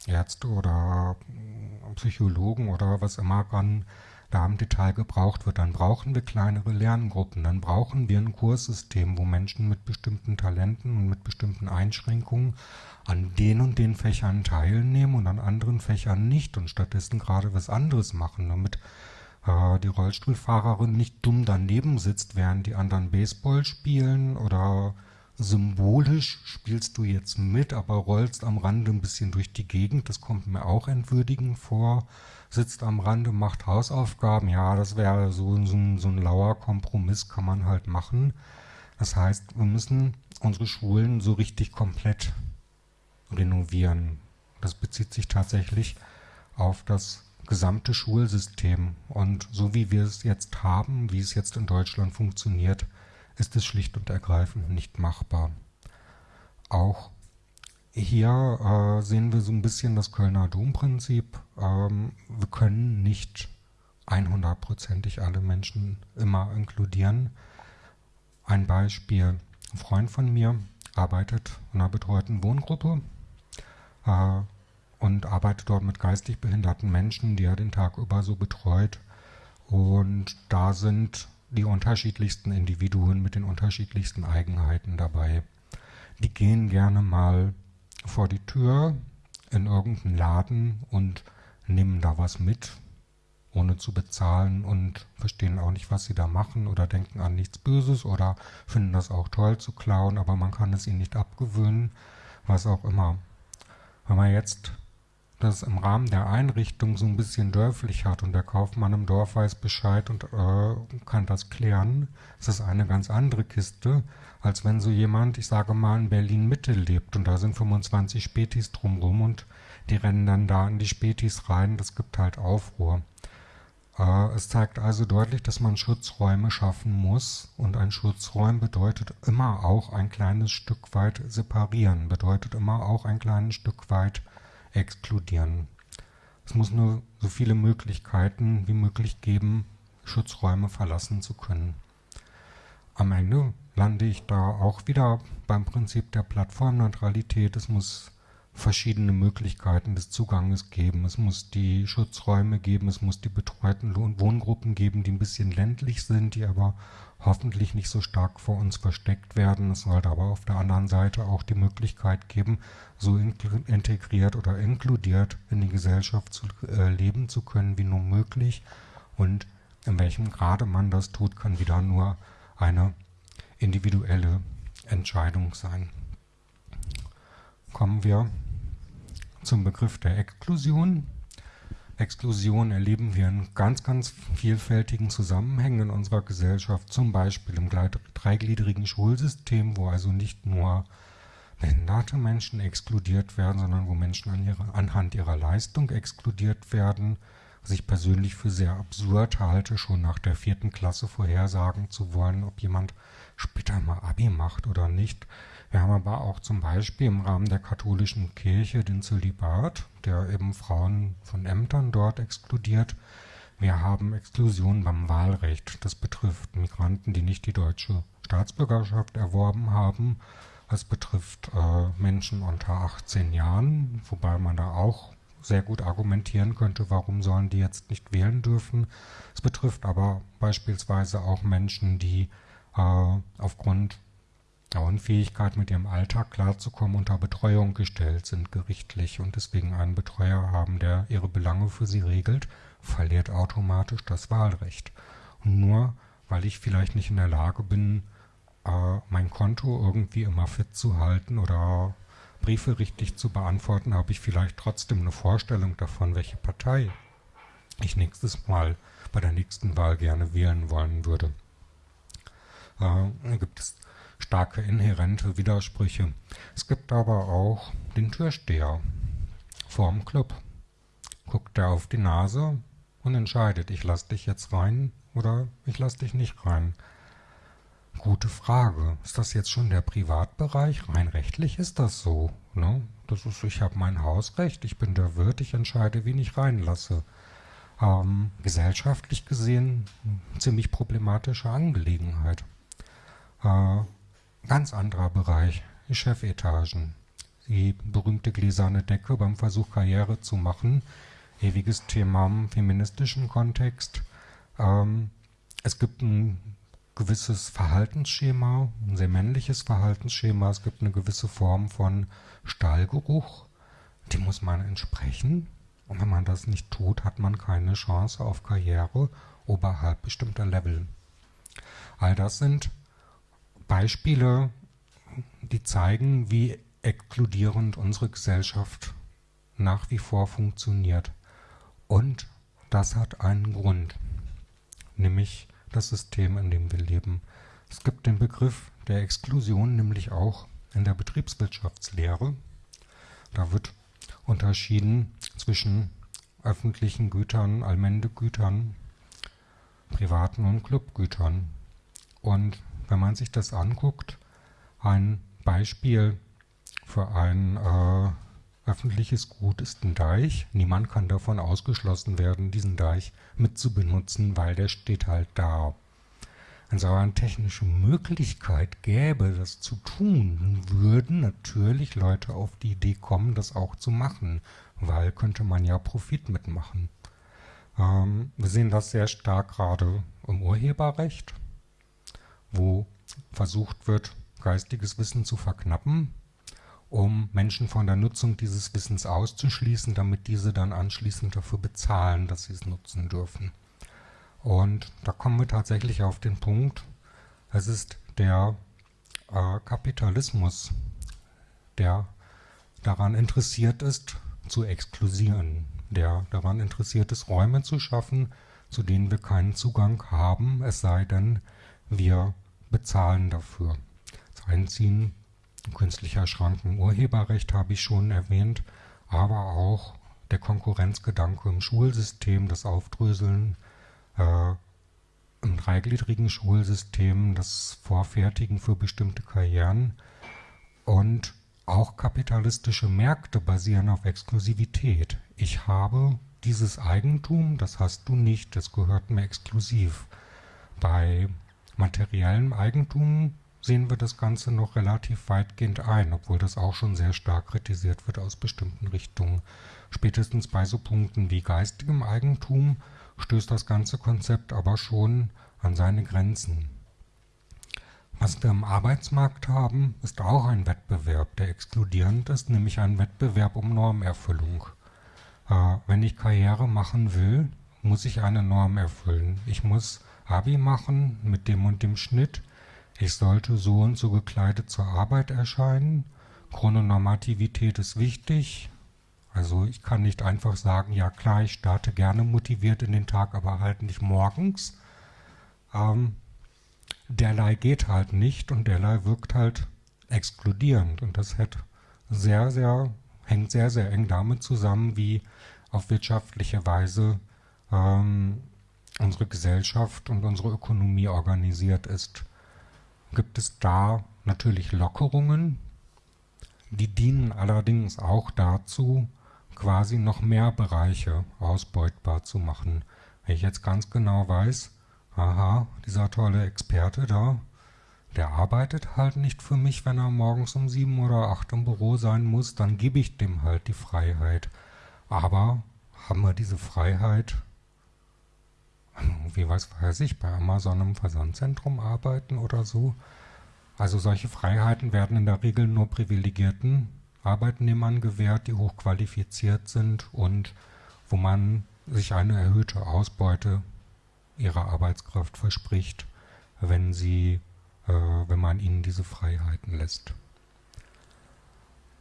Ärzte oder Psychologen oder was immer ran da im Detail gebraucht wird, dann brauchen wir kleinere Lerngruppen, dann brauchen wir ein Kurssystem, wo Menschen mit bestimmten Talenten und mit bestimmten Einschränkungen an den und den Fächern teilnehmen und an anderen Fächern nicht und stattdessen gerade was anderes machen, damit äh, die Rollstuhlfahrerin nicht dumm daneben sitzt, während die anderen Baseball spielen oder symbolisch spielst du jetzt mit, aber rollst am Rande ein bisschen durch die Gegend. Das kommt mir auch entwürdigend vor. Sitzt am Rande, macht Hausaufgaben. Ja, das wäre so, so, so ein lauer Kompromiss, kann man halt machen. Das heißt, wir müssen unsere Schulen so richtig komplett renovieren. Das bezieht sich tatsächlich auf das gesamte Schulsystem. Und so wie wir es jetzt haben, wie es jetzt in Deutschland funktioniert, ist es schlicht und ergreifend nicht machbar. Auch hier äh, sehen wir so ein bisschen das Kölner Domprinzip. Ähm, wir können nicht 100%ig alle Menschen immer inkludieren. Ein Beispiel. Ein Freund von mir arbeitet in einer betreuten Wohngruppe äh, und arbeitet dort mit geistig behinderten Menschen, die er den Tag über so betreut. Und da sind die unterschiedlichsten Individuen mit den unterschiedlichsten Eigenheiten dabei. Die gehen gerne mal vor die Tür in irgendeinen Laden und nehmen da was mit, ohne zu bezahlen und verstehen auch nicht, was sie da machen oder denken an nichts Böses oder finden das auch toll zu klauen, aber man kann es ihnen nicht abgewöhnen, was auch immer. Wenn man jetzt das im Rahmen der Einrichtung so ein bisschen dörflich hat und der Kaufmann im Dorf weiß Bescheid und äh, kann das klären, ist das eine ganz andere Kiste, als wenn so jemand, ich sage mal, in Berlin-Mitte lebt und da sind 25 Spätis drumrum und die rennen dann da in die Spätis rein, das gibt halt Aufruhr. Äh, es zeigt also deutlich, dass man Schutzräume schaffen muss und ein Schutzräum bedeutet immer auch ein kleines Stück weit separieren, bedeutet immer auch ein kleines Stück weit exkludieren. Es muss nur so viele Möglichkeiten wie möglich geben, Schutzräume verlassen zu können. Am Ende lande ich da auch wieder beim Prinzip der Plattformneutralität. Es muss verschiedene Möglichkeiten des Zuganges geben. Es muss die Schutzräume geben, es muss die betreuten Wohngruppen geben, die ein bisschen ländlich sind, die aber hoffentlich nicht so stark vor uns versteckt werden. Es sollte aber auf der anderen Seite auch die Möglichkeit geben, so integriert oder inkludiert in die Gesellschaft zu, äh, leben zu können, wie nur möglich. Und in welchem Grade man das tut, kann wieder nur eine individuelle Entscheidung sein. Kommen wir zum Begriff der Exklusion. Exklusion erleben wir in ganz, ganz vielfältigen Zusammenhängen in unserer Gesellschaft, zum Beispiel im dreigliedrigen Schulsystem, wo also nicht nur behinderte Menschen exkludiert werden, sondern wo Menschen an ihre, anhand ihrer Leistung exkludiert werden, was ich persönlich für sehr absurd halte, schon nach der vierten Klasse vorhersagen zu wollen, ob jemand später mal Abi macht oder nicht. Wir haben aber auch zum Beispiel im Rahmen der katholischen Kirche den Zölibat, der eben Frauen von Ämtern dort exkludiert. Wir haben Exklusion beim Wahlrecht. Das betrifft Migranten, die nicht die deutsche Staatsbürgerschaft erworben haben. Es betrifft äh, Menschen unter 18 Jahren, wobei man da auch sehr gut argumentieren könnte, warum sollen die jetzt nicht wählen dürfen. Es betrifft aber beispielsweise auch Menschen, die aufgrund der Unfähigkeit, mit ihrem Alltag klarzukommen, unter Betreuung gestellt sind gerichtlich und deswegen einen Betreuer haben, der ihre Belange für sie regelt, verliert automatisch das Wahlrecht. Und nur weil ich vielleicht nicht in der Lage bin, äh, mein Konto irgendwie immer fit zu halten oder Briefe richtig zu beantworten, habe ich vielleicht trotzdem eine Vorstellung davon, welche Partei ich nächstes Mal bei der nächsten Wahl gerne wählen wollen würde. Äh, gibt es starke inhärente Widersprüche. Es gibt aber auch den Türsteher vorm Club. Guckt er auf die Nase und entscheidet, ich lasse dich jetzt rein oder ich lasse dich nicht rein. Gute Frage. Ist das jetzt schon der Privatbereich? Rein rechtlich ist das so. Ne? Das ist, ich habe mein Hausrecht, ich bin der Wirt, ich entscheide, wen ich reinlasse. Ähm, gesellschaftlich gesehen ziemlich problematische Angelegenheit. Äh, Ganz anderer Bereich, Chefetagen. die berühmte gläserne Decke beim Versuch Karriere zu machen. Ewiges Thema im feministischen Kontext. Ähm, es gibt ein gewisses Verhaltensschema, ein sehr männliches Verhaltensschema. Es gibt eine gewisse Form von Stallgeruch. Dem muss man entsprechen. Und wenn man das nicht tut, hat man keine Chance auf Karriere oberhalb bestimmter Level. All das sind Beispiele, die zeigen, wie exkludierend unsere Gesellschaft nach wie vor funktioniert. Und das hat einen Grund, nämlich das System, in dem wir leben. Es gibt den Begriff der Exklusion nämlich auch in der Betriebswirtschaftslehre. Da wird unterschieden zwischen öffentlichen Gütern, Allmendegütern, privaten und Clubgütern. Und wenn man sich das anguckt, ein Beispiel für ein äh, öffentliches Gut ist ein Deich. Niemand kann davon ausgeschlossen werden, diesen Deich mitzubenutzen, weil der steht halt da. Wenn es aber eine technische Möglichkeit gäbe, das zu tun, würden natürlich Leute auf die Idee kommen, das auch zu machen, weil könnte man ja Profit mitmachen. Ähm, wir sehen das sehr stark gerade im Urheberrecht, wo versucht wird, geistiges Wissen zu verknappen, um Menschen von der Nutzung dieses Wissens auszuschließen, damit diese dann anschließend dafür bezahlen, dass sie es nutzen dürfen. Und da kommen wir tatsächlich auf den Punkt, es ist der äh, Kapitalismus, der daran interessiert ist, zu exklusieren, der daran interessiert ist, Räume zu schaffen, zu denen wir keinen Zugang haben, es sei denn, wir bezahlen dafür. Das Einziehen künstlicher Schranken, Urheberrecht habe ich schon erwähnt, aber auch der Konkurrenzgedanke im Schulsystem, das Aufdröseln äh, im dreigliedrigen Schulsystem, das Vorfertigen für bestimmte Karrieren und auch kapitalistische Märkte basieren auf Exklusivität. Ich habe dieses Eigentum, das hast du nicht, das gehört mir exklusiv. Bei materiellem Eigentum sehen wir das Ganze noch relativ weitgehend ein, obwohl das auch schon sehr stark kritisiert wird aus bestimmten Richtungen. Spätestens bei so Punkten wie geistigem Eigentum stößt das ganze Konzept aber schon an seine Grenzen. Was wir im Arbeitsmarkt haben, ist auch ein Wettbewerb, der exkludierend ist, nämlich ein Wettbewerb um Normerfüllung. Äh, wenn ich Karriere machen will, muss ich eine Norm erfüllen. Ich muss Abi machen mit dem und dem Schnitt. Ich sollte so und so gekleidet zur Arbeit erscheinen. Chrononormativität ist wichtig. Also ich kann nicht einfach sagen, ja klar, ich starte gerne motiviert in den Tag, aber halt nicht morgens. Ähm, derlei geht halt nicht und derlei wirkt halt exkludierend. Und das hat sehr, sehr, hängt sehr, sehr eng damit zusammen, wie auf wirtschaftliche Weise ähm, unsere Gesellschaft und unsere Ökonomie organisiert ist. Gibt es da natürlich Lockerungen, die dienen allerdings auch dazu, quasi noch mehr Bereiche ausbeutbar zu machen. Wenn ich jetzt ganz genau weiß, aha, dieser tolle Experte da, der arbeitet halt nicht für mich, wenn er morgens um sieben oder acht im Büro sein muss, dann gebe ich dem halt die Freiheit. Aber haben wir diese Freiheit, wie was weiß ich, bei Amazon im Versandzentrum arbeiten oder so? Also solche Freiheiten werden in der Regel nur privilegierten Arbeitnehmern gewährt, die hochqualifiziert sind und wo man sich eine erhöhte Ausbeute ihrer Arbeitskraft verspricht, wenn sie, äh, wenn man ihnen diese Freiheiten lässt.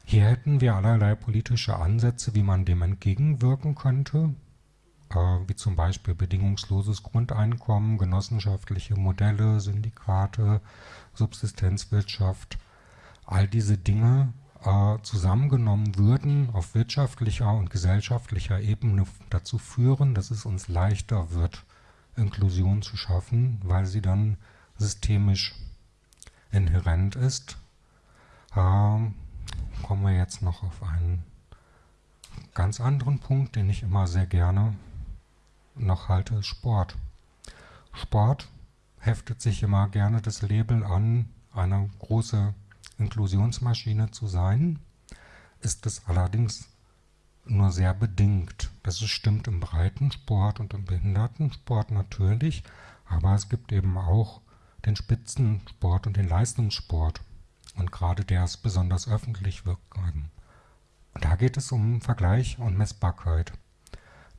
Hier hätten wir allerlei politische Ansätze, wie man dem entgegenwirken könnte, wie zum Beispiel bedingungsloses Grundeinkommen, genossenschaftliche Modelle, Syndikate, Subsistenzwirtschaft. All diese Dinge äh, zusammengenommen würden, auf wirtschaftlicher und gesellschaftlicher Ebene dazu führen, dass es uns leichter wird, Inklusion zu schaffen, weil sie dann systemisch inhärent ist. Ähm, kommen wir jetzt noch auf einen ganz anderen Punkt, den ich immer sehr gerne noch halte, Sport. Sport heftet sich immer gerne das Label an, eine große Inklusionsmaschine zu sein. ist es allerdings nur sehr bedingt. Das stimmt im Breitensport und im Behindertensport natürlich, aber es gibt eben auch den Spitzensport und den Leistungssport. Und gerade der ist besonders öffentlich wirksam. Da geht es um Vergleich und Messbarkeit.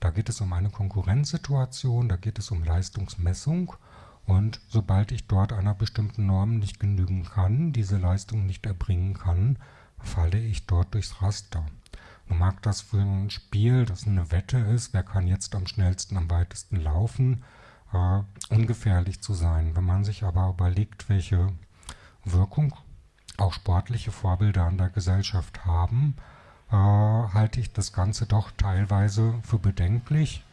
Da geht es um eine Konkurrenzsituation, da geht es um Leistungsmessung. Und sobald ich dort einer bestimmten Norm nicht genügen kann, diese Leistung nicht erbringen kann, falle ich dort durchs Raster. Nun mag das für ein Spiel, das eine Wette ist, wer kann jetzt am schnellsten, am weitesten laufen, äh, ungefährlich zu sein. Wenn man sich aber überlegt, welche Wirkung auch sportliche Vorbilder an der Gesellschaft haben, halte ich das Ganze doch teilweise für bedenklich.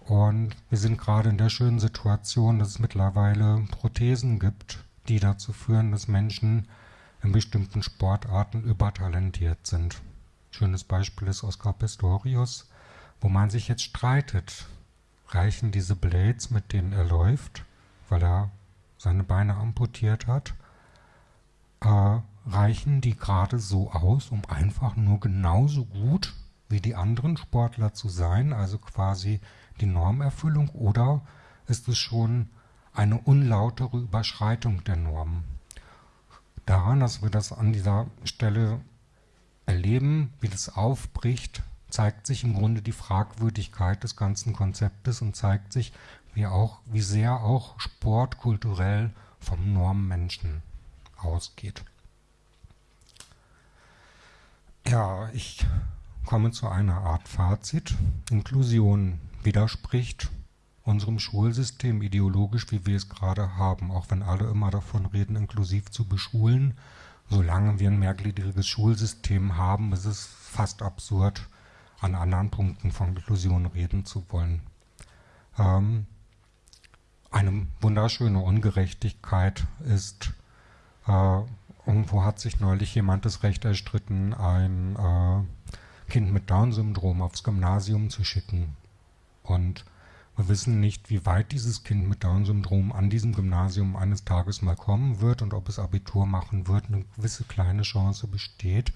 Und wir sind gerade in der schönen Situation, dass es mittlerweile Prothesen gibt, die dazu führen, dass Menschen in bestimmten Sportarten übertalentiert sind. Schönes Beispiel ist Oscar Pistorius, wo man sich jetzt streitet. Reichen diese Blades, mit denen er läuft, weil er seine Beine amputiert hat? Äh, reichen die gerade so aus, um einfach nur genauso gut wie die anderen Sportler zu sein, also quasi die Normerfüllung, oder ist es schon eine unlautere Überschreitung der Normen? daran, dass wir das an dieser Stelle erleben, wie das aufbricht, zeigt sich im Grunde die Fragwürdigkeit des ganzen Konzeptes und zeigt sich, wie, auch, wie sehr auch Sport kulturell vom Normmenschen ausgeht. Ja, ich komme zu einer Art Fazit. Inklusion widerspricht unserem Schulsystem ideologisch, wie wir es gerade haben, auch wenn alle immer davon reden, inklusiv zu beschulen. Solange wir ein mehrgliedriges Schulsystem haben, ist es fast absurd, an anderen Punkten von Inklusion reden zu wollen. Ähm, eine wunderschöne Ungerechtigkeit ist, äh, irgendwo hat sich neulich jemand das Recht erstritten, ein äh, Kind mit Down-Syndrom aufs Gymnasium zu schicken. Und wir wissen nicht, wie weit dieses Kind mit Down-Syndrom an diesem Gymnasium eines Tages mal kommen wird und ob es Abitur machen wird. Eine gewisse kleine Chance besteht.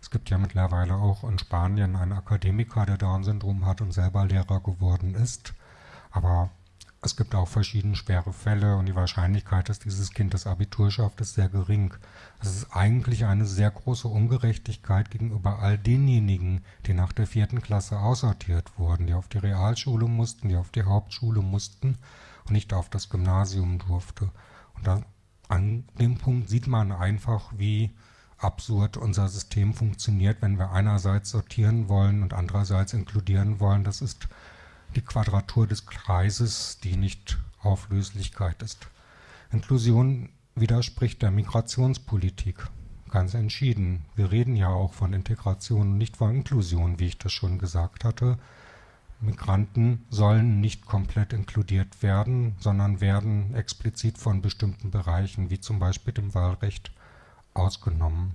Es gibt ja mittlerweile auch in Spanien einen Akademiker, der Down-Syndrom hat und selber Lehrer geworden ist. Aber es gibt auch verschiedene schwere Fälle und die Wahrscheinlichkeit, dass dieses Kind das Abitur schafft, ist sehr gering. Es ist eigentlich eine sehr große Ungerechtigkeit gegenüber all denjenigen, die nach der vierten Klasse aussortiert wurden, die auf die Realschule mussten, die auf die Hauptschule mussten und nicht auf das Gymnasium durfte. Und da, an dem Punkt sieht man einfach, wie absurd unser System funktioniert, wenn wir einerseits sortieren wollen und andererseits inkludieren wollen. Das ist die Quadratur des Kreises, die nicht Auflöslichkeit ist. Inklusion widerspricht der Migrationspolitik ganz entschieden. Wir reden ja auch von Integration nicht von Inklusion, wie ich das schon gesagt hatte. Migranten sollen nicht komplett inkludiert werden, sondern werden explizit von bestimmten Bereichen, wie zum Beispiel dem Wahlrecht, ausgenommen.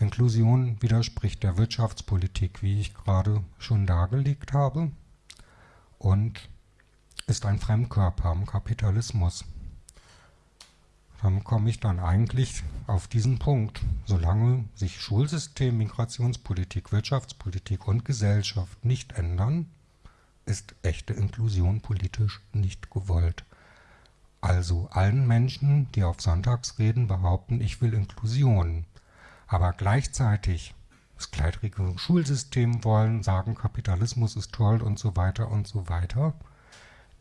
Inklusion widerspricht der Wirtschaftspolitik, wie ich gerade schon dargelegt habe und ist ein Fremdkörper im Kapitalismus. Dann komme ich dann eigentlich auf diesen Punkt. Solange sich Schulsystem, Migrationspolitik, Wirtschaftspolitik und Gesellschaft nicht ändern, ist echte Inklusion politisch nicht gewollt. Also allen Menschen, die auf Sonntagsreden behaupten, ich will Inklusion, aber gleichzeitig das gleitrige Schulsystem wollen, sagen, Kapitalismus ist toll und so weiter und so weiter,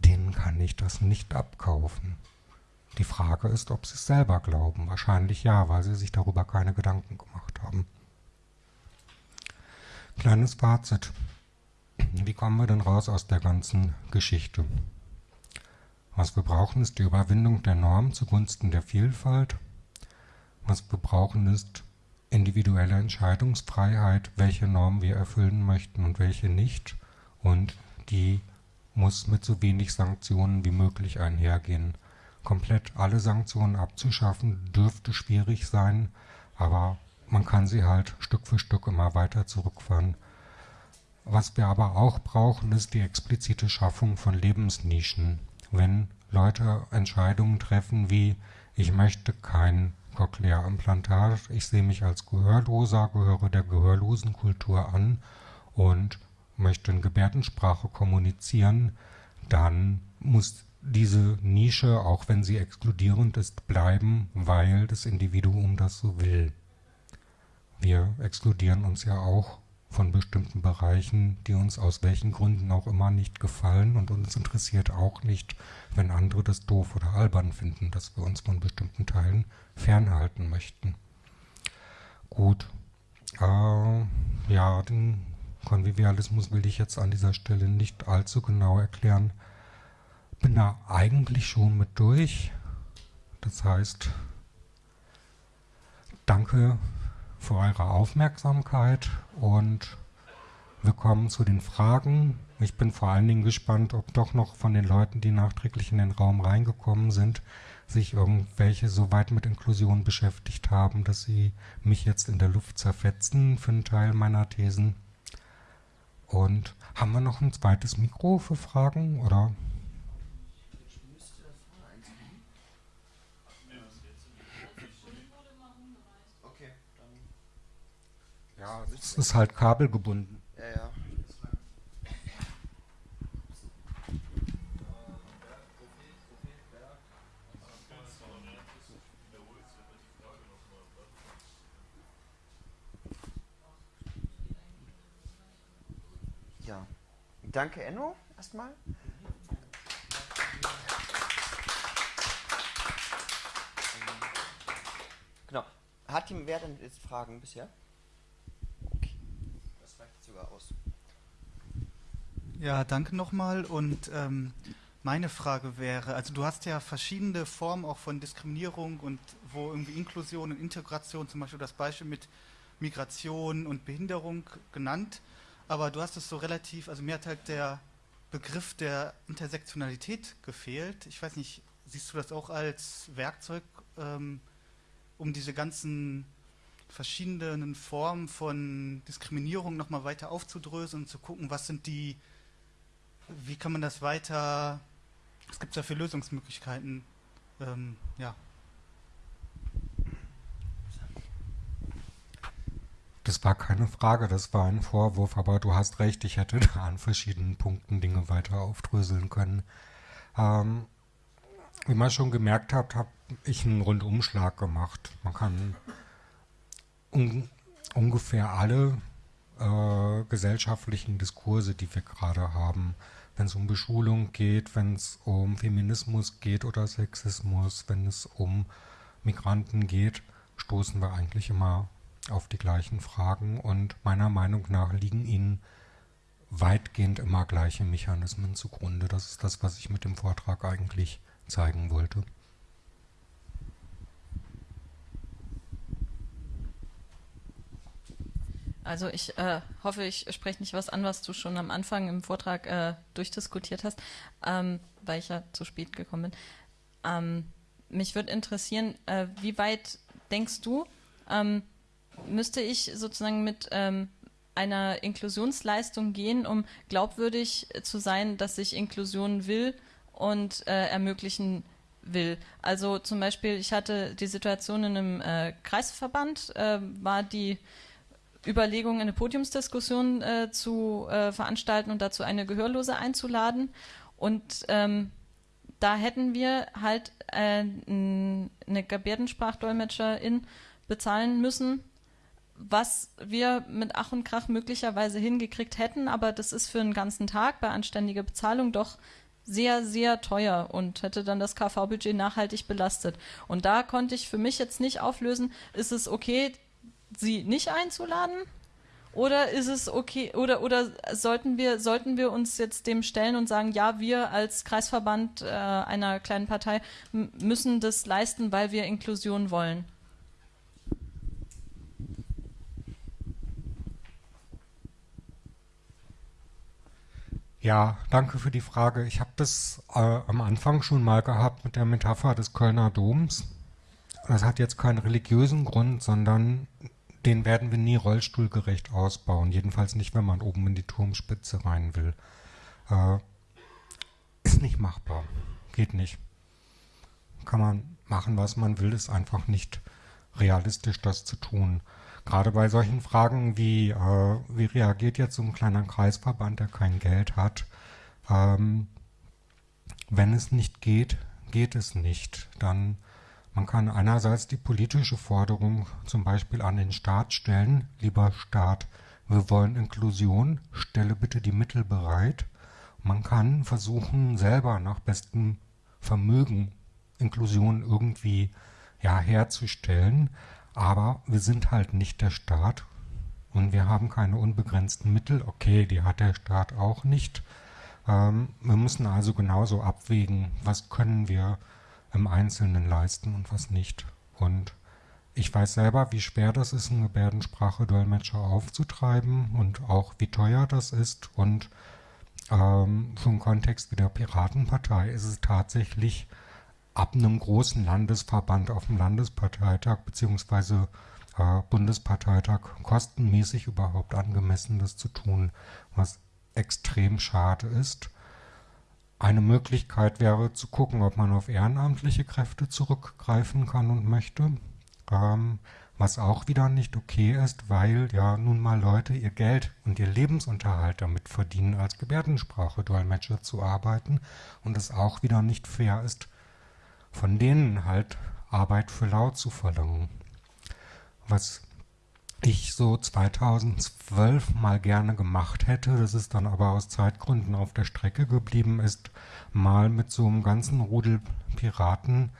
denen kann ich das nicht abkaufen. Die Frage ist, ob sie es selber glauben. Wahrscheinlich ja, weil sie sich darüber keine Gedanken gemacht haben. Kleines Fazit. Wie kommen wir denn raus aus der ganzen Geschichte? Was wir brauchen, ist die Überwindung der Norm zugunsten der Vielfalt. Was wir brauchen, ist individuelle Entscheidungsfreiheit, welche Normen wir erfüllen möchten und welche nicht. Und die muss mit so wenig Sanktionen wie möglich einhergehen. Komplett alle Sanktionen abzuschaffen dürfte schwierig sein, aber man kann sie halt Stück für Stück immer weiter zurückfahren. Was wir aber auch brauchen, ist die explizite Schaffung von Lebensnischen. Wenn Leute Entscheidungen treffen wie ich möchte kein Cochlea-Implantat. Ich sehe mich als Gehörloser, gehöre der gehörlosen Kultur an und möchte in Gebärdensprache kommunizieren, dann muss diese Nische, auch wenn sie exkludierend ist, bleiben, weil das Individuum das so will. Wir exkludieren uns ja auch von bestimmten Bereichen, die uns aus welchen Gründen auch immer nicht gefallen und uns interessiert auch nicht, wenn andere das doof oder albern finden, dass wir uns von bestimmten Teilen fernhalten möchten. Gut, äh, ja, den Konvivialismus will ich jetzt an dieser Stelle nicht allzu genau erklären. Bin da eigentlich schon mit durch. Das heißt, danke für eure Aufmerksamkeit und wir kommen zu den Fragen. Ich bin vor allen Dingen gespannt, ob doch noch von den Leuten, die nachträglich in den Raum reingekommen sind, sich irgendwelche so weit mit Inklusion beschäftigt haben, dass sie mich jetzt in der Luft zerfetzen für einen Teil meiner Thesen. Und haben wir noch ein zweites Mikro für Fragen oder? Ja, es ist halt kabelgebunden. Ja, ja. Ja. Danke, Enno, erstmal. Genau. Hat ihm wer denn jetzt Fragen bisher? Sogar aus. Ja, danke nochmal. Und ähm, meine Frage wäre, also du hast ja verschiedene Formen auch von Diskriminierung und wo irgendwie Inklusion und Integration, zum Beispiel das Beispiel mit Migration und Behinderung genannt, aber du hast es so relativ, also mir hat halt der Begriff der Intersektionalität gefehlt. Ich weiß nicht, siehst du das auch als Werkzeug, ähm, um diese ganzen verschiedenen Formen von Diskriminierung nochmal weiter aufzudröseln und zu gucken, was sind die, wie kann man das weiter, was gibt es da für Lösungsmöglichkeiten? Ähm, ja. Das war keine Frage, das war ein Vorwurf, aber du hast recht, ich hätte da an verschiedenen Punkten Dinge weiter aufdröseln können. Ähm, wie man schon gemerkt hat, habe ich einen Rundumschlag gemacht. Man kann un ungefähr alle äh, gesellschaftlichen Diskurse, die wir gerade haben, wenn es um Beschulung geht, wenn es um Feminismus geht oder Sexismus, wenn es um Migranten geht, stoßen wir eigentlich immer auf die gleichen Fragen und meiner Meinung nach liegen ihnen weitgehend immer gleiche Mechanismen zugrunde. Das ist das, was ich mit dem Vortrag eigentlich zeigen wollte. Also ich äh, hoffe, ich spreche nicht was an, was du schon am Anfang im Vortrag äh, durchdiskutiert hast, ähm, weil ich ja zu spät gekommen bin. Ähm, mich würde interessieren, äh, wie weit denkst du, ähm, müsste ich sozusagen mit ähm, einer Inklusionsleistung gehen, um glaubwürdig zu sein, dass ich Inklusion will und äh, ermöglichen will. Also zum Beispiel, ich hatte die Situation in einem äh, Kreisverband, äh, war die Überlegung, eine Podiumsdiskussion äh, zu äh, veranstalten und dazu eine Gehörlose einzuladen. Und ähm, da hätten wir halt äh, eine Gebärdensprachdolmetscherin bezahlen müssen, was wir mit Ach und Krach möglicherweise hingekriegt hätten, aber das ist für einen ganzen Tag bei anständiger Bezahlung doch sehr, sehr teuer und hätte dann das KV-Budget nachhaltig belastet. Und da konnte ich für mich jetzt nicht auflösen, ist es okay, sie nicht einzuladen? Oder ist es okay, oder, oder sollten wir, sollten wir uns jetzt dem stellen und sagen, ja, wir als Kreisverband äh, einer kleinen Partei müssen das leisten, weil wir Inklusion wollen? Ja, danke für die Frage. Ich habe das äh, am Anfang schon mal gehabt mit der Metapher des Kölner Doms. Das hat jetzt keinen religiösen Grund, sondern den werden wir nie rollstuhlgerecht ausbauen. Jedenfalls nicht, wenn man oben in die Turmspitze rein will. Äh, ist nicht machbar. Geht nicht. Kann man machen, was man will, ist einfach nicht realistisch, das zu tun. Gerade bei solchen Fragen wie, äh, wie reagiert jetzt so ein kleiner Kreisverband, der kein Geld hat, ähm, wenn es nicht geht, geht es nicht. Dann man kann einerseits die politische Forderung zum Beispiel an den Staat stellen, lieber Staat, wir wollen Inklusion, stelle bitte die Mittel bereit. Man kann versuchen, selber nach bestem Vermögen Inklusion irgendwie ja, herzustellen, aber wir sind halt nicht der Staat und wir haben keine unbegrenzten Mittel. Okay, die hat der Staat auch nicht. Ähm, wir müssen also genauso abwägen, was können wir im Einzelnen leisten und was nicht. Und ich weiß selber, wie schwer das ist, einen Gebärdensprache-Dolmetscher aufzutreiben und auch wie teuer das ist. Und ähm, für einen Kontext wie der Piratenpartei ist es tatsächlich ab einem großen Landesverband auf dem Landesparteitag bzw. Äh, Bundesparteitag kostenmäßig überhaupt angemessen, das zu tun, was extrem schade ist. Eine Möglichkeit wäre zu gucken, ob man auf ehrenamtliche Kräfte zurückgreifen kann und möchte, ähm, was auch wieder nicht okay ist, weil ja nun mal Leute ihr Geld und ihr Lebensunterhalt damit verdienen, als Gebärdensprache-Dolmetscher zu arbeiten und es auch wieder nicht fair ist, von denen halt Arbeit für laut zu verlangen. Was ich so 2012 mal gerne gemacht hätte, das ist dann aber aus Zeitgründen auf der Strecke geblieben, ist mal mit so einem ganzen Rudel Piraten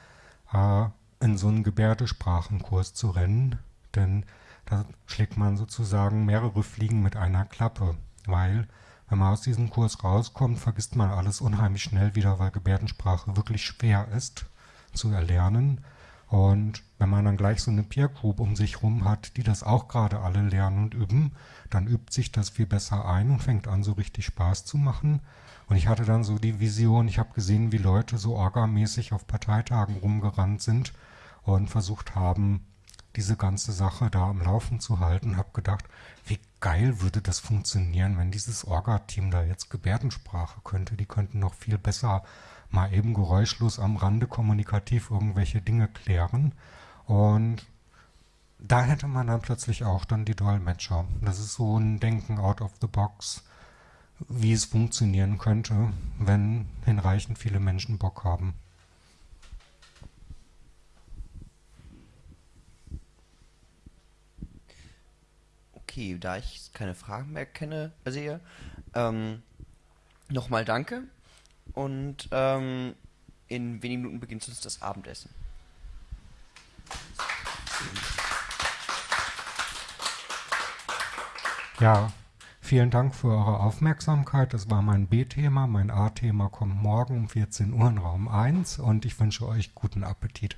äh, in so einen Gebärdesprachenkurs zu rennen, denn da schlägt man sozusagen mehrere Fliegen mit einer Klappe, weil wenn man aus diesem Kurs rauskommt, vergisst man alles unheimlich schnell wieder, weil Gebärdensprache wirklich schwer ist zu erlernen und wenn man dann gleich so eine Peer Group um sich rum hat, die das auch gerade alle lernen und üben, dann übt sich das viel besser ein und fängt an, so richtig Spaß zu machen. Und ich hatte dann so die Vision, ich habe gesehen, wie Leute so orgamäßig auf Parteitagen rumgerannt sind und versucht haben, diese ganze Sache da am Laufen zu halten. Habe gedacht, wie geil würde das funktionieren, wenn dieses Orga-Team da jetzt Gebärdensprache könnte. Die könnten noch viel besser mal eben geräuschlos am Rande kommunikativ irgendwelche Dinge klären. Und da hätte man dann plötzlich auch dann die Dolmetscher. Das ist so ein Denken out of the box, wie es funktionieren könnte, wenn hinreichend viele Menschen Bock haben. Okay, da ich keine Fragen mehr kenne, sehe, ähm, nochmal danke und ähm, in wenigen Minuten beginnt uns das Abendessen. Ja, vielen Dank für eure Aufmerksamkeit. Das war mein B-Thema. Mein A-Thema kommt morgen um 14 Uhr in Raum 1 und ich wünsche euch guten Appetit.